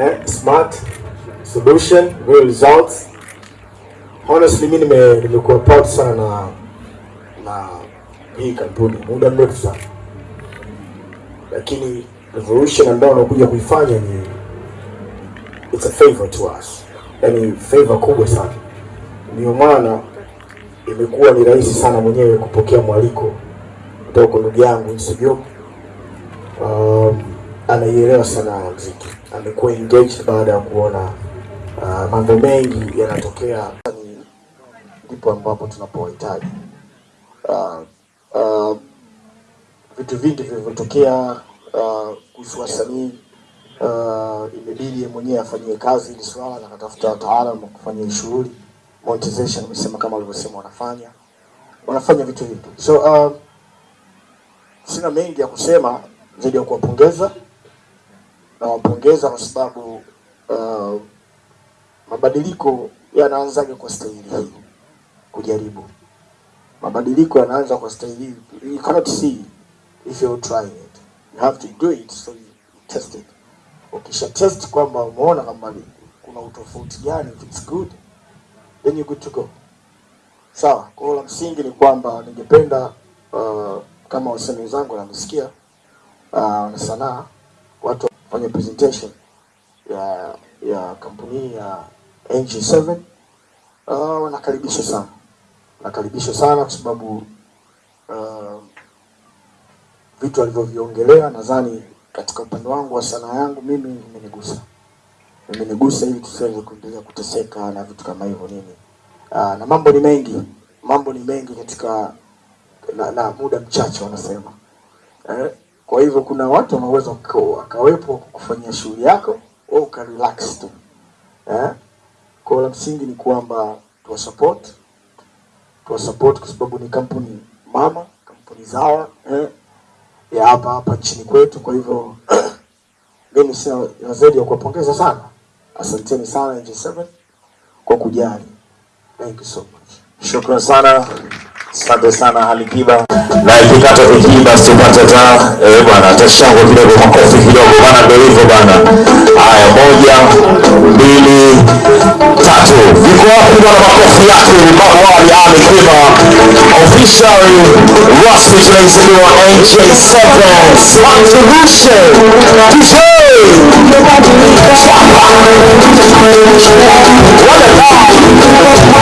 eh, smart solution real results. Honestly mimi nime nimekuwa proud sana na na hii kampuni muda mrefu sana, lakini revolution ambayo wanakuja kuifanya ni it's a favor to us, yani favor kubwa sana. Ndio maana imekuwa ni rahisi sana mwenyewe kupokea mwaliko kutoka kwa ndugu yangu Nsujo Um, anaielewa sana ya muziki, amekuwa engaged baada ya kuona uh, mambo mengi yanatokea, ndipo ambapo tunapohitaji. Uh, uh, vitu vingi vilivyotokea uh, kuhusu wasanii uh, imebidi mwenyewe afanyie kazi ili swala na katafuta wataalamu kufanya shughuli. Monetization, amesema kama walivyosema wanafanya. Wanafanya vitu vingi, so uh, sina mengi ya kusema zaidi ya kuwapongeza nawapongeza kwa sababu uh, mabadiliko yanaanzaga kwa staili hii, kujaribu mabadiliko yanaanza kwa staili hii. You cannot see if you're trying it, you have to do it so you test it. Ukisha test kwamba umeona kama kuna utofauti gani, if it's good then you good to go. Sawa. Kwa la msingi ni kwamba ningependa uh, kama wasanii wenzangu namsikia uh, na sanaa watu wafanye presentation ya ya kampuni ya NG7 uh, wanakaribishwa sana, wanakaribishwa sana kwa sababu uh, vitu alivyoviongelea nadhani katika upande wangu wa sanaa yangu mimi imenigusa, imenigusa ili tusiweze kuendelea kuteseka na vitu kama hivyo nini. Uh, na mambo ni mengi, mambo ni mengi katika na, na muda mchache wanasema. Eh, kwa hivyo kuna watu wanaweza waka- wakawepo kufanyia shughuli yako au ukarelax tu eh. Kwa la msingi ni kwamba tuwasupport, tuwasupport kwa sababu ni kampuni mama, kampuni zao eh, ya hapa hapa nchini kwetu. Kwa hivyo mimi sina la zaidi ya kuwapongeza sana, asanteni sana NG7 kwa kujali. Thank you so much. Shukran sana, asante sana Alikiba. Na ikikata hiki sipata ta eh bwana, tashangwe kidogo, makofi kidogo bwana, ndio hivyo bwana. Haya, moja, mbili, tatu. Viko wapi bwana makofi yake Babu Ali Alikiba, officially rasmi tunaizindua NJ7 Smart Solution DJ. What a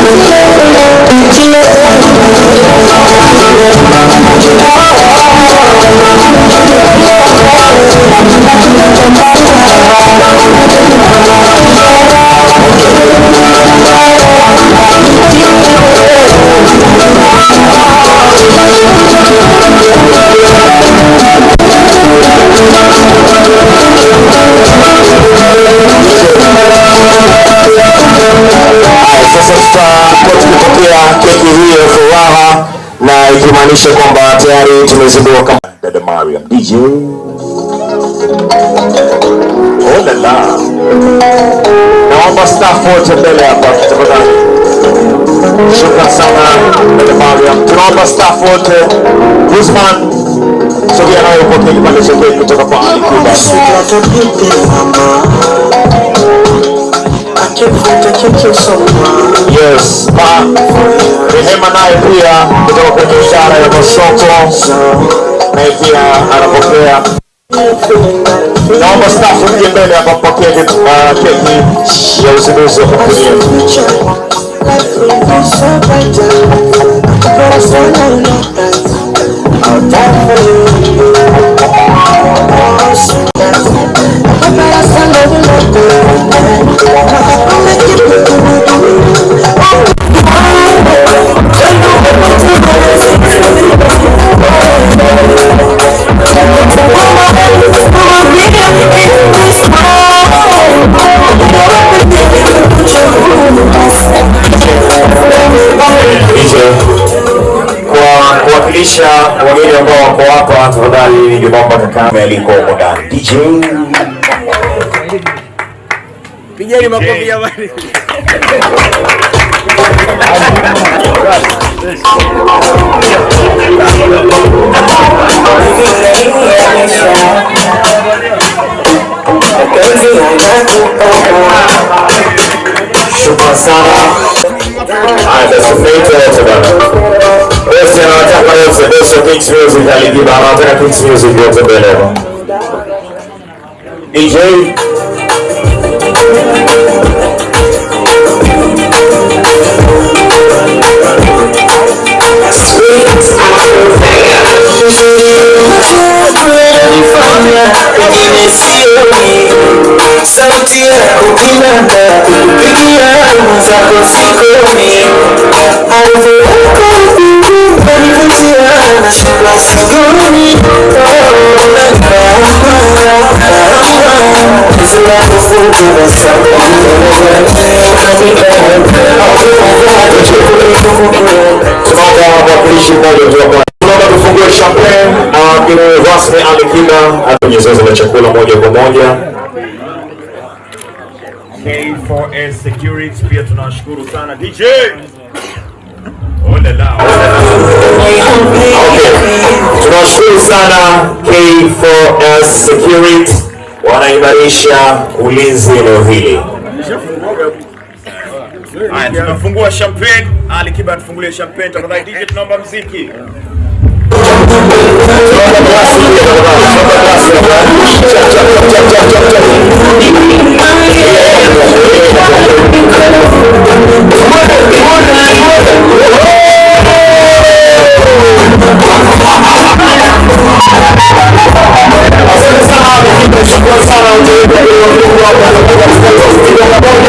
Haya, tukipokea keki hii ya furaha na ikimaanisha kwamba tayari tumezindua kama dada Mariam DJ. Oh la la. Naomba staff wote mbele hapa tafadhali. Shukran sana dada Mariam. Tunaomba staff wote. Guzman, sogea nayo upokee kipande cha keki kutoka kwa Ali Kiba. Yes, pa Rehema naye pia kutoka kwenye ishara ya masoko, naye pia anapokea. Naomba staff mje mbele hapa mpokee uh, keki ya uzinduzi wa kampuni yetu. Thank you. Wako hapa, tafadhali ningeomba Kakame aliko huko ndani. DJ Pigeni makofi jamani. Sana. Haya basi agradeço a Kids Music da Ligue Balada e a Kids Music de Outra Beleza. DJ. Sauti ya kupinda, kupigia mzako sikomi K4S Security pia tunawashukuru sana DJ. Ole la. Okay. Tunawashukuru sana K4S Security wanaimarisha ulinzi eneo hili. Haya tunafungua champagne. Ali Kiba tufungulie champagne tafadhali DJ tunaomba mziki. Aliyekuwa hapa katika